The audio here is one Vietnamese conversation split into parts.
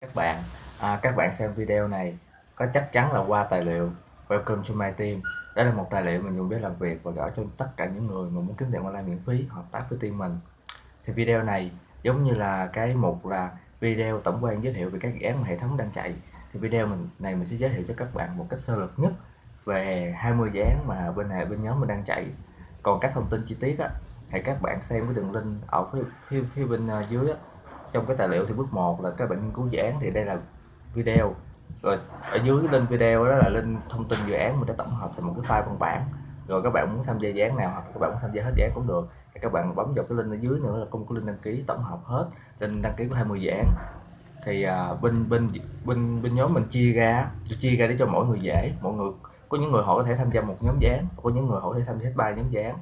các bạn à, các bạn xem video này có chắc chắn là qua tài liệu. Welcome to my team. Đó là một tài liệu mình dùng để làm việc và gửi cho tất cả những người mà muốn kiếm tiền online miễn phí hợp tác với team mình. Thì video này giống như là cái mục là video tổng quan giới thiệu về các dự án mà hệ thống đang chạy. Thì video mình này mình sẽ giới thiệu cho các bạn một cách sơ lược nhất về 20 dự án mà bên này bên nhóm mình đang chạy. Còn các thông tin chi tiết á hãy các bạn xem cái đường link ở phía phía, phía bên à, dưới á, trong cái tài liệu thì bước 1 là các bạn nghiên cứu dự án thì đây là video. Rồi ở dưới link video đó là link thông tin dự án mình đã tổng hợp thành một cái file văn bản. Rồi các bạn muốn tham gia dự án nào hoặc các bạn muốn tham gia hết dự án cũng được. Thì các bạn bấm vào cái link ở dưới nữa là công có link đăng ký tổng hợp hết. Link đăng ký của 20 dự án. Thì à, bên bên bên bên nhóm mình chia ra chia ra để cho mỗi người dễ mọi người có những người họ có thể tham gia một nhóm dự án có những người họ có thể tham gia hết ba nhóm dự án.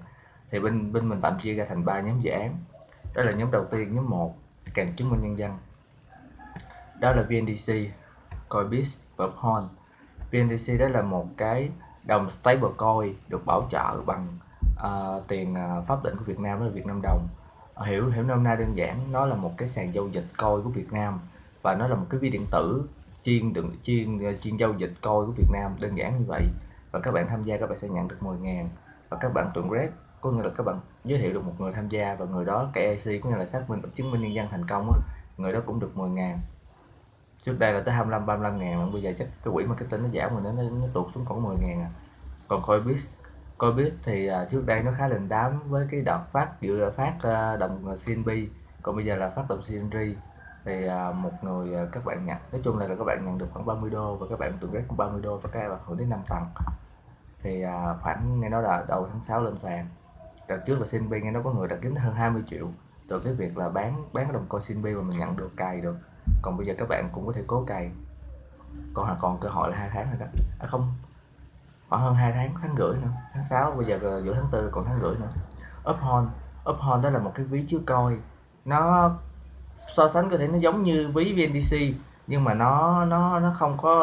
Thì bên bên mình tạm chia ra thành ba nhóm dự án. Đó là nhóm đầu tiên nhóm 1 càng chứng minh nhân dân. Đó là VNDC Coinbase và Uphold VNDC đó là một cái đồng stablecoin được bảo trợ bằng uh, tiền uh, pháp định của Việt Nam đó là Việt Nam đồng. À, hiểu hiểu nôm na đơn giản nó là một cái sàn giao dịch coin của Việt Nam và nó là một cái ví điện tử chuyên đựng chuyên chuyên giao dịch coin của Việt Nam. Đơn giản như vậy và các bạn tham gia các bạn sẽ nhận được 10 ngàn và các bạn tuần red có nghĩa là các bạn giới thiệu được một người tham gia và người đó KYC có nghĩa là xác minh chứng minh nhân dân thành công á, người đó cũng được 10 ngàn. Trước đây là tới 25 35 ngàn bây giờ chắc cái quỹ marketing nó giảm rồi nó, nó, nó tụt xuống còn 10 ngàn à. Còn Coinbase Coinbase thì à, trước đây nó khá đình đám với cái đợt phát dự phát à, đồng CNB còn bây giờ là phát đồng CNG thì à, một người các bạn nhận nói chung là, là các bạn nhận được khoảng 30 đô và các bạn tự rét cũng 30 đô và các bạn hưởng đến 5 tầng. Thì khoảng nghe nói là đầu tháng 6 lên sàn đợt trước là Sinbi nghe nó có người đặt kiếm hơn 20 triệu. Từ cái việc là bán bán đồng coin Sinbi mà mình nhận được cày được. Còn bây giờ các bạn cũng có thể cố cày. Còn còn cơ hội là hai tháng rồi đó. À không. Khoảng hơn hai tháng tháng rưỡi nữa. Tháng 6 bây giờ giữa tháng tư, còn tháng rưỡi nữa. UPHON UPHON đó là một cái ví chứa coi nó so sánh có thể nó giống như ví VNDC nhưng mà nó nó nó không có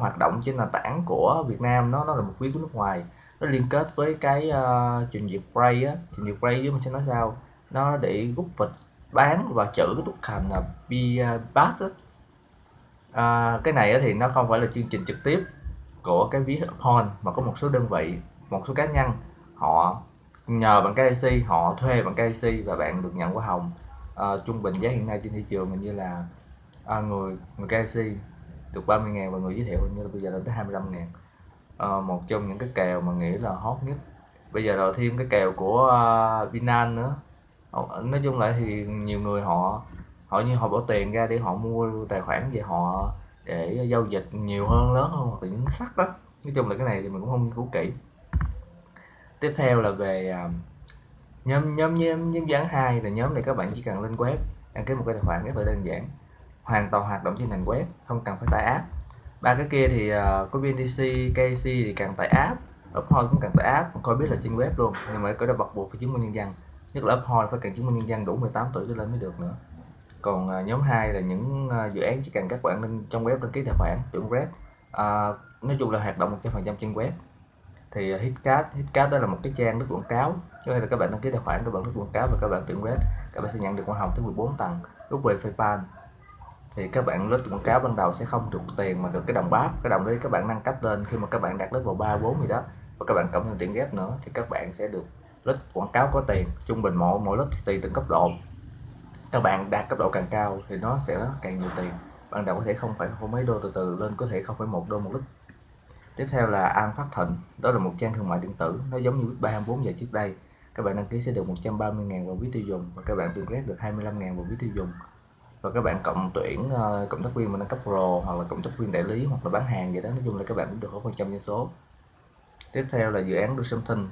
hoạt động trên nền tảng của Việt Nam. Nó nó là một ví của nước ngoài nó liên kết với cái ờ, uh, trình duyệt Bray á. Trình duyệt Bray với mình sẽ nói sao? Nó để rút vịt bán và chữ cái token là BAT á. À, cái này thì nó không phải là chương trình trực tiếp của cái ví horn mà có một số đơn vị một số cá nhân họ nhờ bằng KIC họ thuê bằng KIC và bạn được nhận hoa hồng. À, trung bình giá hiện nay trên thị trường hình như là à, người người KIC được 30 ngàn và người giới thiệu như là bây giờ lên tới 25 ngàn uh, một trong những cái kèo mà nghĩ là hot nhất. Bây giờ là thêm cái kèo của ờ, uh, Vinan nữa. Ờ, nói chung lại thì nhiều người họ họ như họ bỏ tiền ra để họ mua tài khoản về họ để giao dịch nhiều hơn lớn hơn hoặc là những sắc đó. Nói chung là cái này thì mình cũng không nghiên cứu kỹ. Tiếp theo là về uh, nhóm nhóm nhóm nhóm dán hai là nhóm này các bạn chỉ cần lên web đăng ký một cái tài khoản rất là đơn giản. Hoàn toàn hoạt động trên nền web không cần phải tải app ba cái kia thì uh, có BNDC, KC thì cần tải app. Uphold cũng cần tải app coi biết là trên web luôn. Nhưng mà cái đó bắt buộc phải chứng minh nhân dân. Nhất là Uphold phải cần chứng minh nhân dân đủ 18 tuổi trở lên mới được nữa. Còn uh, nhóm 2 là những uh, dự án chỉ cần các bạn lên trong web đăng ký tài khoản chuẩn red. Uh, nói chung là hoạt động 100% trên web. Thì uh, Hitcat Hitcat đó là một cái trang rất quảng cáo. Cho nên là các bạn đăng ký tài khoản các bạn rất quảng cáo và các bạn tuyển red các bạn sẽ nhận được hoa hồng tới 14 tầng. Lúc về PayPal thì các bạn lướt quảng cáo ban đầu sẽ không được tiền mà được cái đồng bát. Cái đồng đấy các bạn nâng cấp lên khi mà các bạn đạt level vào ba, bốn gì đó và các bạn cộng thêm tiền ghép nữa thì các bạn sẽ được lướt quảng cáo có tiền. Trung bình mỗi mỗi lướt tùy từng cấp độ. Các bạn đạt cấp độ càng cao thì nó sẽ càng nhiều tiền. Ban đầu có thể không phải không mấy đô từ từ, lên có thể không phải một đô một lít. Tiếp theo là An Phát Thịnh. Đó là một trang thương mại điện tử. Nó giống như ba 24 giờ trước đây. Các bạn đăng ký sẽ được 130.000 vào ví tiêu dùng và các bạn tương red được 25.000 vào ví tiêu dùng và các bạn cộng tuyển uh, cộng tác viên mà nâng cấp pro hoặc là cộng tác viên đại lý hoặc là bán hàng gì đó nói chung là các bạn cũng được có phần trăm doanh số. Tiếp theo là dự án được something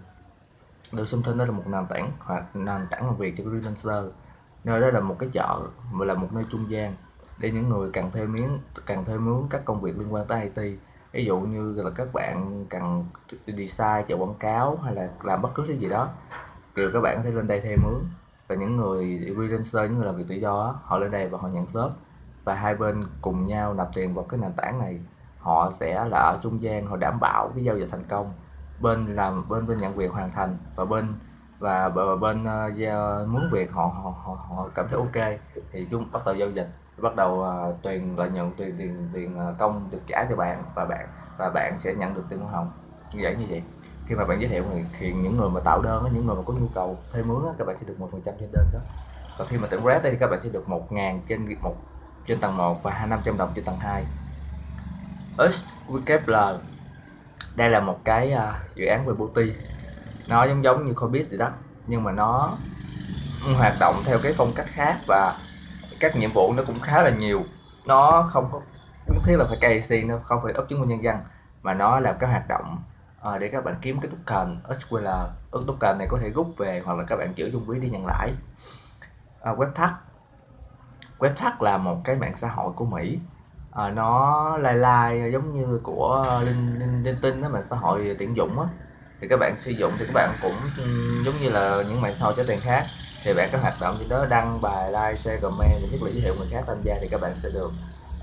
được something đó là một nền tảng hoặc nền tảng làm việc cho freelancer. Nơi đó là một cái chợ mà là một nơi trung gian để những người cần thuê miếng cần thuê mướn các công việc liên quan tới IT ví dụ như là các bạn cần design chạy quảng cáo hay là làm bất cứ cái gì đó kiểu các bạn có thể lên đây thuê mướn và những người freelancer những người làm việc tự do họ lên đây và họ nhận shop. Và hai bên cùng nhau nạp tiền vào cái nền tảng này. Họ sẽ là ở trung gian họ đảm bảo cái giao dịch thành công. Bên làm bên bên nhận việc hoàn thành và bên và bên uh, muốn việc họ, họ họ họ cảm thấy ok thì chúng bắt đầu giao dịch. Bắt đầu ờ, uh, tiền lợi nhuận tiền tiền tiền công được trả cho bạn và bạn và bạn sẽ nhận được tiền hoa hồng như vậy như vậy khi mà bạn giới thiệu thì, những người mà tạo đơn những người mà có nhu cầu thuê mướn các bạn sẽ được một phần trăm trên đơn đó. Còn khi mà tuyển Red thì các bạn sẽ được 1.000 trên một trên tầng 1 và 500 đồng trên tầng 2 SWKL đây là một cái uh, dự án về booty nó giống giống như Coinbase gì đó nhưng mà nó hoạt động theo cái phong cách khác và các nhiệm vụ nó cũng khá là nhiều. Nó không có nhất thiết là phải KYC nó không phải ấp chứng minh nhân dân mà nó làm các hoạt động à, để các bạn kiếm cái token SQL ứng token này có thể rút về hoặc là các bạn chữ trong ví đi nhận lãi à, ờ, WebTag. WebTag là một cái mạng xã hội của Mỹ. À, nó lai lai giống như của linh linh, linh tinh đó mạng xã hội tiện dụng á. Thì các bạn sử dụng thì các bạn cũng giống như là những mạng xã hội cho tiền khác. Thì bạn có hoạt động gì đó đăng bài like share comment để thiết là giới thiệu người khác tham gia thì các bạn sẽ được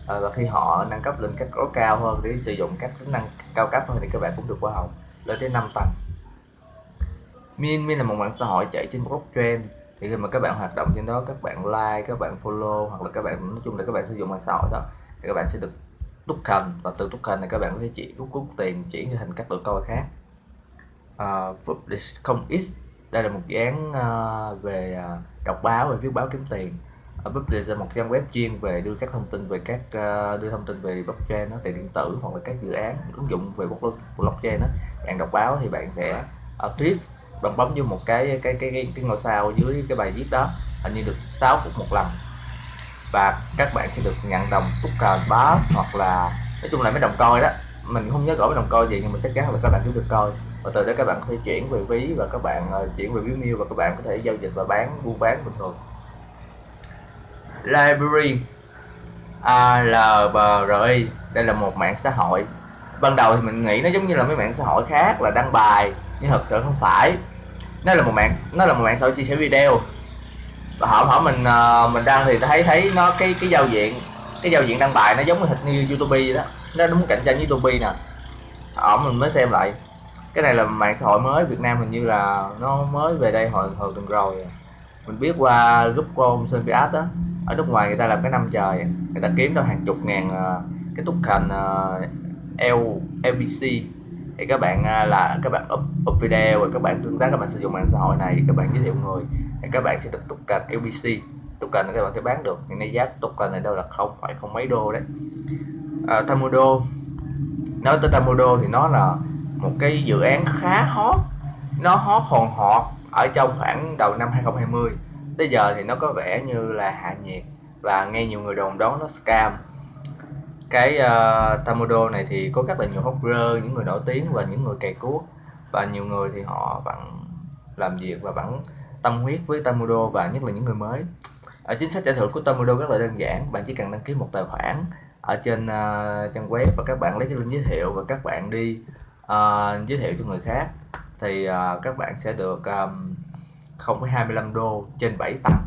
à, và khi họ nâng cấp lên các gói cao hơn để sử dụng các tính năng cao cấp hơn thì các bạn cũng được hoa hồng lên tới 5 tầng. Min Min là một mạng xã hội chạy trên blockchain. Thì khi mà các bạn hoạt động trên đó các bạn like các bạn follow hoặc là các bạn nói chung là các bạn sử dụng mạng xã hội đó thì các bạn sẽ được token. Và từ token này các bạn có thể chỉ rút rút tiền chuyển thành các đội coi khác. Uh, không ít đây là một dự án uh, về uh, đọc báo về viết báo kiếm tiền. Ờ, ở là một trang web chuyên về đưa các thông tin về các uh, đưa thông tin về blockchain nó tiền điện tử hoặc là các dự án ứng dụng về blockchain đó. Bạn đọc báo thì bạn sẽ uh, tweet bạn bấm vô một cái cái cái cái, cái ngôi sao dưới cái bài viết đó hình như được 6 phút một lần. Và các bạn sẽ được nhận đồng token bass hoặc là nói chung là mấy đồng coi đó. Mình không nhớ rõ mấy đồng coi gì nhưng mà chắc chắn là các bạn cũng được coi và từ đó các bạn có thể chuyển về ví và các bạn uh, chuyển về ví mail và các bạn có thể giao dịch và bán buôn bán bình thường library ALBRI đây là một mạng xã hội. Ban đầu thì mình nghĩ nó giống như là mấy mạng xã hội khác là đăng bài, nhưng thật sự không phải. Nó là một mạng, nó là một mạng xã hội chia sẻ video. Và họ hỏi mình ờ, mình đăng thì thấy thấy nó, cái cái giao diện, cái giao diện đăng bài nó giống như youtube vậy đó. Nó đúng cạnh tranh với youtube nè. Họ mình mới xem lại. Cái này là mạng xã hội mới Việt Nam hình như là nó mới về đây hồi hồi tuần rồi. Mình biết qua group của ông Sơn Việt đó ở nước ngoài người ta làm cái năm trời người ta kiếm được hàng chục ngàn ờ, cái token thành L LBC thì các bạn ờ, là các bạn up, up video rồi các bạn tương tác các bạn sử dụng mạng xã hội này các bạn giới thiệu người thì các bạn sẽ được token LBC token này các bạn sẽ bán được hiện nay giá token này đâu là không phải không mấy đô đấy. À, Tamodo nói tới Tamodo thì nó là một cái dự án khá hot nó hot hòn họ ở trong khoảng đầu năm 2020 tới giờ thì nó có vẻ như là hạ nhiệt và nghe nhiều người đồn đoán nó scam. Cái ờ, uh, Tamodo này thì có rất là nhiều hopper những người nổi tiếng và những người cày cuốc. Và nhiều người thì họ vẫn làm việc và vẫn tâm huyết với Tamodo và nhất là những người mới. Ở chính sách trả thưởng của Tamodo rất là đơn giản bạn chỉ cần đăng ký một tài khoản ở trên uh, trang web và các bạn lấy cái link giới thiệu và các bạn đi uh, giới thiệu cho người khác thì uh, các bạn sẽ được um, 0,25 đô trên 7 tầng.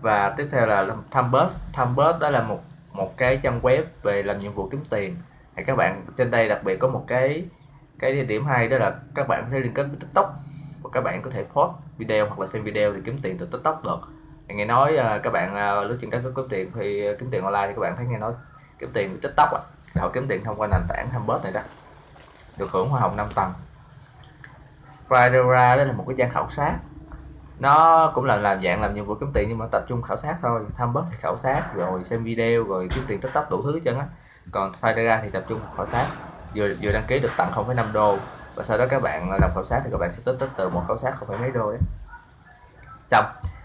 Và tiếp theo là Thumbus Thumbus đó là một một cái trang web về làm nhiệm vụ kiếm tiền. Thì các bạn trên đây đặc biệt có một cái cái điểm hay đó là các bạn có thể liên kết với tiktok. Và các bạn có thể post video hoặc là xem video thì kiếm tiền từ tiktok được. Thì nghe nói à, các bạn à, lướt trên các kiếm tiền thì à, kiếm tiền online thì các bạn thấy nghe nói kiếm tiền từ tiktok à họ kiếm tiền thông qua nền tảng Thumbus này đó. Được hưởng hoa hồng 5 tầng. Fedora đó là một cái trang khảo sát. Nó cũng là làm dạng làm nhiệm vụ kiếm tiền nhưng mà tập trung khảo sát thôi tham bớt thì khảo sát rồi xem video rồi kiếm tiền tiktok đủ thứ chân á. Còn Fedora thì tập trung khảo sát vừa vừa đăng ký được tặng 0,5 đô và sau đó các bạn làm khảo sát thì các bạn sẽ tích tích từ một khảo sát không phải mấy đô đấy xong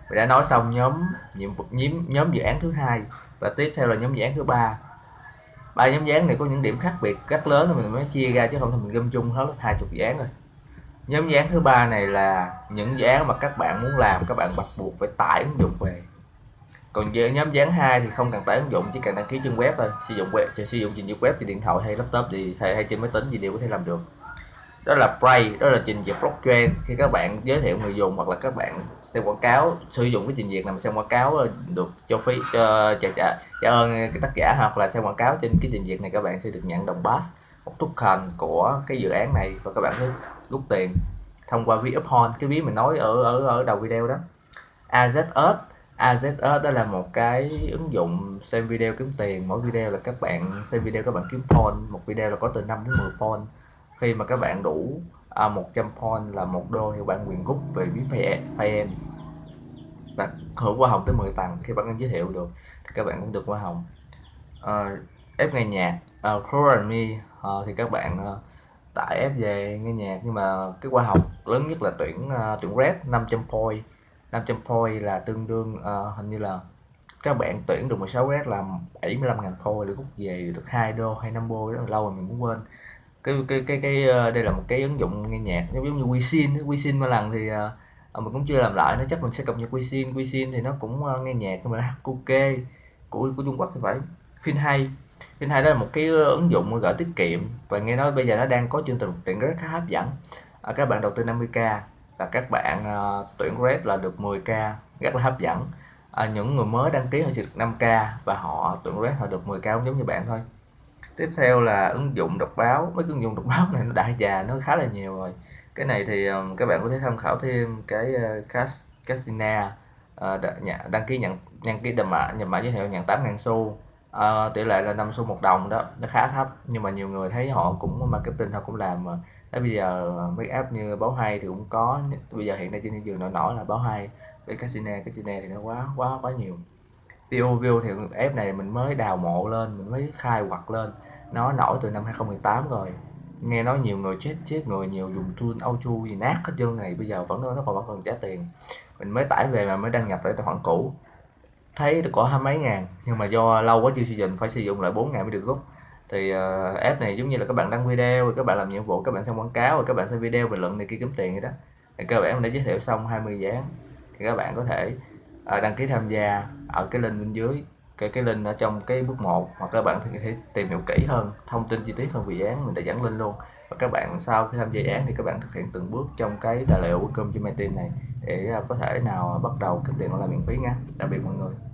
mình đã nói xong nhóm nhiệm vụ nhóm nhóm dự án thứ hai và tiếp theo là nhóm dự án thứ ba. Ba nhóm dự án này có những điểm khác biệt rất lớn nên mình mới chia ra chứ không thì mình gom chung hết hai chục dự án rồi nhóm dự án thứ ba này là những dự án mà các bạn muốn làm các bạn bắt buộc phải tải ứng dụng về. Còn về nhóm dự án hai thì không cần tải ứng dụng chỉ cần đăng ký trên web thôi. Sử dụng web chỉ sử dụng trình duyệt web trên điện thoại hay laptop thì hay, hay trên máy tính gì đều có thể làm được. Đó là Play đó là trình duyệt blockchain. Khi các bạn giới thiệu người dùng hoặc là các bạn xem quảng cáo sử dụng cái trình duyệt làm xem quảng cáo ờ, được cho phí cho trả trả trả ơn cái tác giả hoặc là xem quảng cáo trên cái trình duyệt này các bạn sẽ được nhận đồng pass một token của cái dự án này. Và các bạn sẽ rút tiền thông qua ví upon. Cái ví mình nói ở ở ở đầu video đó. AZS AZS đó là một cái ứng dụng xem video kiếm tiền. Mỗi video là các bạn xem video các bạn kiếm point một video là có từ 5 đến 10 point khi mà các bạn đủ à, 100 point là một đô thì bạn quyền rút về ví Payem và hưởng hoa hồng tới 10 tầng khi bạn giới thiệu được thì các bạn cũng được hoa hồng. Uh, ép nghe nhạc. À, uh, Call Me. Uh, thì các bạn uh, tải ép về nghe nhạc nhưng mà cái khoa học lớn nhất là tuyển uh, tuyển rep 500 point. 500 point là tương đương uh, hình như là các bạn tuyển được 16 rep là 75.000 point để rút về được 2 đô hay 5 đô rất là lâu rồi mình cũng quên. Cái cái cái cái ờ, đây là một cái ứng dụng nghe nhạc giống như WeSin WeSin mà lần thì uh, mình cũng chưa làm lại nó chắc mình sẽ cập nhật WeSin WeSin thì nó cũng uh, nghe nhạc nhưng mà là HQK của của Trung Quốc thì phải phim hay phim hay đó là một cái ứng dụng gửi tiết kiệm. Và nghe nói bây giờ nó đang có chương trình tuyển rất khá hấp dẫn. À, các bạn đầu tư 50k và các bạn uh, tuyển red là được 10k rất là hấp dẫn. À, những người mới đăng ký họ chỉ được 5k và họ tuyển red họ được 10k cũng giống như bạn thôi. Tiếp theo là ứng dụng đọc báo. Mấy ứng dụng đọc báo này nó đại già nó khá là nhiều rồi. Cái này thì um, các bạn có thể tham khảo thêm cái uh, Casina uh, đăng ký nhận đăng ký đầm mã nhập mã giới thiệu nhận 8 ngàn xu uh, tỷ lệ là năm xu một đồng đó nó khá thấp nhưng mà nhiều người thấy họ cũng marketing họ cũng làm mà. Tới bây giờ mấy app như báo hay thì cũng có bây giờ hiện nay trên thị trường nổi nổi là báo hay với casino casino thì nó quá quá quá nhiều. View view thì app này mình mới đào mộ lên mình mới khai quật lên. Nó nổi từ năm 2018 rồi. Nghe nói nhiều người chết chết người nhiều dùng tool auto gì nát hết trơn này bây giờ vẫn nó còn vẫn còn trả tiền. Mình mới tải về mà mới đăng nhập lại tài khoản cũ thấy có hai mấy ngàn nhưng mà do lâu quá chưa sử dụng phải sử dụng lại 4 ngàn mới được rút. Thì uh, app này giống như là các bạn đăng video rồi các bạn làm nhiệm vụ các bạn xem quảng cáo rồi các bạn xem video bình luận này kia kiếm tiền vậy đó. Thì các bạn đã giới thiệu xong 20 mươi án thì các bạn có thể uh, đăng ký tham gia ở cái link bên dưới cái cái link ở trong cái bước 1 hoặc các bạn có thể tìm hiểu kỹ hơn thông tin chi tiết hơn về dự án mình đã dẫn lên luôn. Và các bạn sau khi tham gia dự án thì các bạn thực hiện từng bước trong cái tài liệu của công cho team này để ờ, có thể nào bắt đầu kiếm tiền online miễn phí nha. Đặc biệt mọi người.